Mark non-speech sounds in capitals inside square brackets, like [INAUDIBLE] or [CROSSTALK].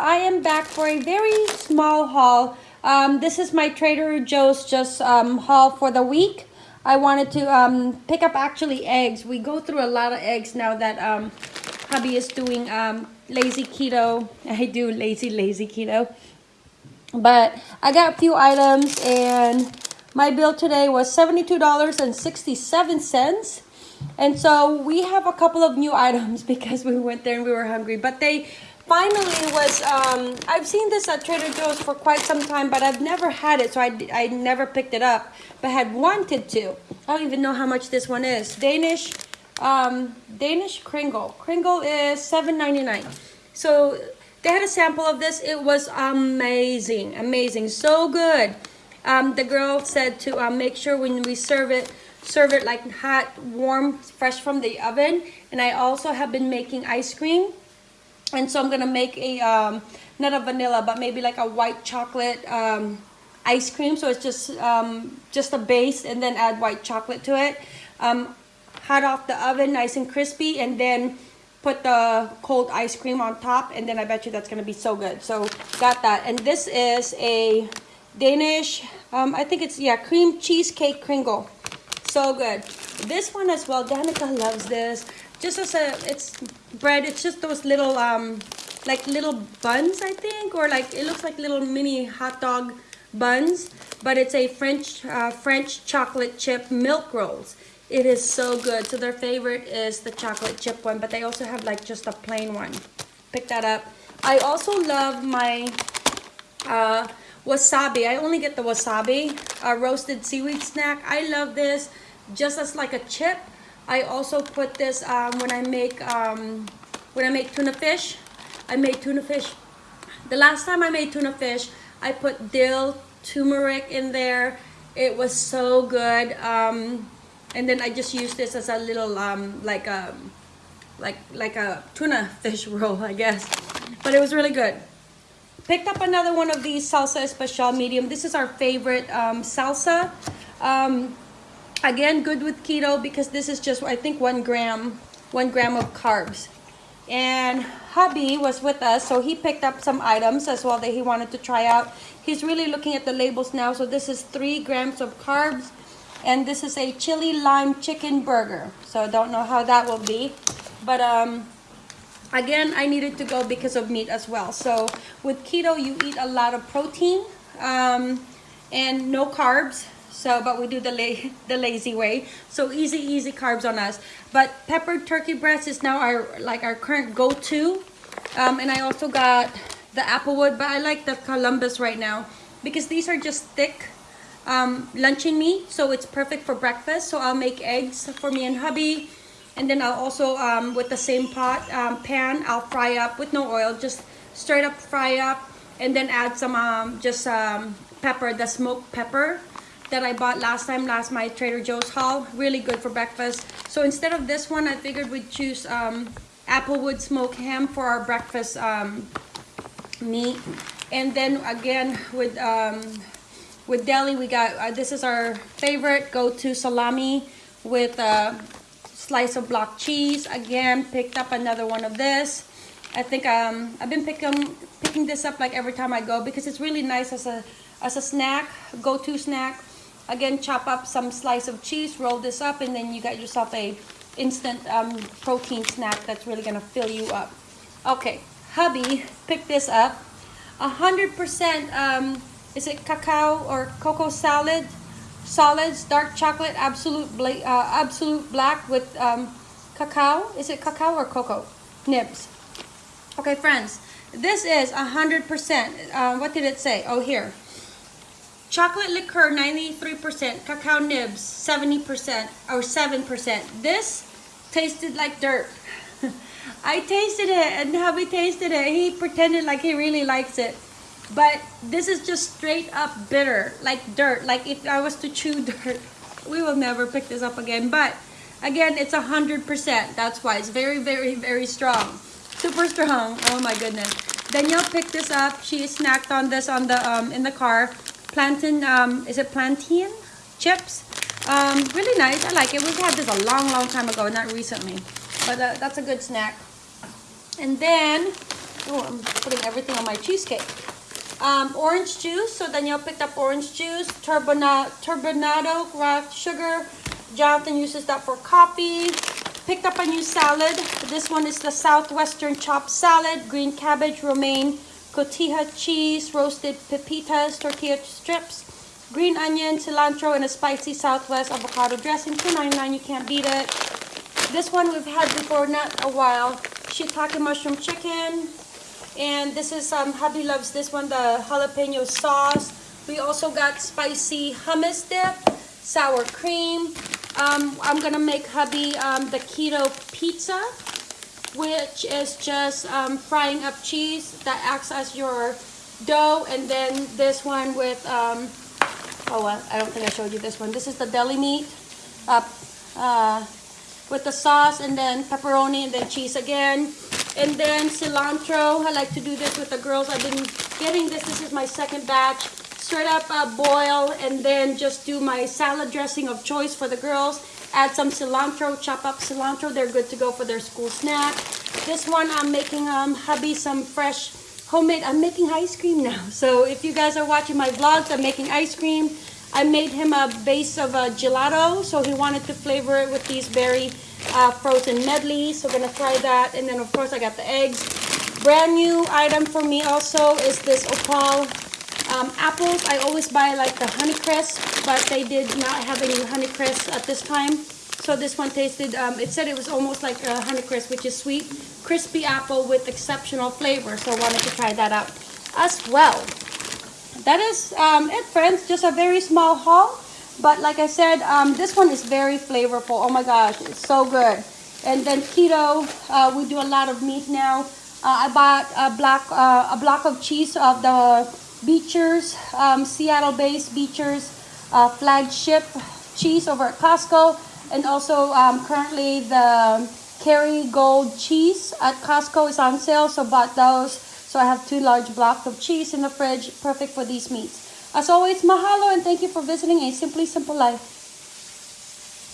I am back for a very small haul. Um, this is my Trader Joe's just um, haul for the week. I wanted to um, pick up actually eggs. We go through a lot of eggs now that um, hubby is doing um, lazy keto. [LAUGHS] I do lazy, lazy keto. But I got a few items and my bill today was $72.67. And so we have a couple of new [LAUGHS] items because we went there and we were hungry. But they finally was, um, I've seen this at Trader Joe's for quite some time, but I've never had it, so I, I never picked it up, but had wanted to. I don't even know how much this one is. Danish, um, Danish Kringle. Kringle is $7.99. So they had a sample of this. It was amazing, amazing, so good. Um, the girl said to um, make sure when we serve it, serve it like hot, warm, fresh from the oven. And I also have been making ice cream and so I'm gonna make a um, not a vanilla but maybe like a white chocolate um, ice cream. So it's just um, just a base and then add white chocolate to it. Um, hot off the oven nice and crispy and then put the cold ice cream on top and then I bet you that's gonna be so good. So got that. And this is a Danish um, I think it's yeah cream cheesecake kringle. So good this one as well Danica loves this. Just as a it's bread it's just those little um like little buns i think or like it looks like little mini hot dog buns but it's a french uh, french chocolate chip milk rolls. It is so good. So their favorite is the chocolate chip one but they also have like just a plain one. Pick that up. I also love my uh, wasabi. I only get the wasabi uh, roasted seaweed snack. I love this just as like a chip I also put this um, when I make um, when I make tuna fish. I made tuna fish. The last time I made tuna fish, I put dill, turmeric in there. It was so good. Um, and then I just used this as a little um, like a um, like like a tuna [LAUGHS] fish roll, I guess. But it was really good. Picked up another one of these salsa especial medium. This is our favorite um, salsa. Again, good with keto because this is just, I think, one gram, one gram of carbs. And hubby was with us, so he picked up some items as well that he wanted to try out. He's really looking at the labels now. So this is three grams of carbs. And this is a chili lime chicken burger. So I don't know how that will be. But um, again, I needed to go because of meat as well. So with keto, you eat a lot of protein um, and no carbs. So, but we do the, la [LAUGHS] the lazy way. So easy, easy carbs on us. But peppered turkey breast is now our like our current go-to. Um, and I also got the Applewood, but I like the Columbus right now because these are just thick um, luncheon meat. So it's perfect for breakfast. So I'll make eggs for me and hubby. And then I'll also, um, with the same pot, um, pan, I'll fry up with no oil, just straight up fry up. And then add some um, just um, pepper, the smoked pepper that I bought last time, last my Trader Joe's haul. Really good for breakfast. So instead of this one, I figured we'd choose um, Applewood smoked ham for our breakfast um, meat. And then again with um, with deli, we got uh, this is our favorite go-to salami with a slice of block cheese. Again, picked up another one of this. I think um, I've been picking picking this up like every time I go because it's really nice as a as a snack, go-to snack. Again, chop up some slice of cheese, roll this up, and then you got yourself a instant um, protein snack that's really gonna fill you up. Okay, hubby picked this up. 100% um, is it cacao or cocoa salad? Solids, dark chocolate, absolute bla uh, absolute black with um, cacao. Is it cacao or cocoa? Nibs. Okay, friends, this is 100%. Uh, what did it say? Oh, here. Chocolate liqueur, 93%. Cacao nibs, 70% or 7%. This tasted like dirt. [LAUGHS] I tasted it and hubby tasted it. He pretended like he really likes it. But this is just straight up bitter, like dirt. Like if I was to chew [LAUGHS] dirt, we will never pick this up again. But again, it's 100%. That's why it's very, very, very strong. Super strong. Oh my goodness. Danielle picked this up. She snacked on this on the um, in the car plantain, um, is it plantain chips? Um, really nice. I like it. We've had this a long, long time ago, not recently. But uh, that's a good snack. And then Oh, I'm putting everything on my cheesecake. Um, orange juice. So Danielle picked up orange juice. Turbina, turbinado sugar. Jonathan uses that for coffee. Picked up a new salad. This one is the Southwestern chopped salad. Green cabbage, romaine, cotija cheese, roasted pepitas, tortilla strips, green onion, cilantro, and a spicy Southwest avocado dressing. $2.99. You can't beat it. This one we've had before, not a while. Shiitake mushroom chicken. And this is, um, hubby loves this one, the jalapeno sauce. We also got spicy hummus dip, sour cream. Um, I'm gonna make hubby um, the keto pizza, which is just um, frying up cheese that acts as your dough. And then this one with, um, oh, well, I don't think I showed you this one. This is the deli meat. Uh, uh, with the sauce and then pepperoni and then cheese again. And then cilantro. I like to do this with the girls. I've been getting this. This is my second batch. Straight up uh, boil and then just do my salad dressing of choice for the girls. Add some cilantro, chop up cilantro. They're good to go for their school snack. This one I'm making um, hubby some fresh homemade. I'm making ice cream [LAUGHS] now. So if you guys are watching my vlogs, I'm making ice cream. I made him a base of a gelato, so he wanted to flavor it with these berry uh, frozen medley. So we're gonna try that. And then of course I got the eggs. Brand new item for me also is this opal um, apples. I always buy like the Honeycrisp, but they did not have any Honeycrisp at this time. So this one tasted, um, it said it was almost like a Honeycrisp, which is sweet, crispy apple with exceptional flavor. So I wanted to try that out as well that is um, it friends just a very small haul but like I said um, this one is very flavorful oh my gosh it's so good and then keto uh, we do a lot of meat now uh, I bought a block uh, a block of cheese of the Beecher's um, Seattle based Beecher's uh, flagship cheese over at Costco and also um, currently the Kerrygold cheese at Costco is on sale so bought those so I have two large blocks of cheese in the fridge, perfect for these meats. As always, mahalo and thank you for visiting A Simply Simple Life.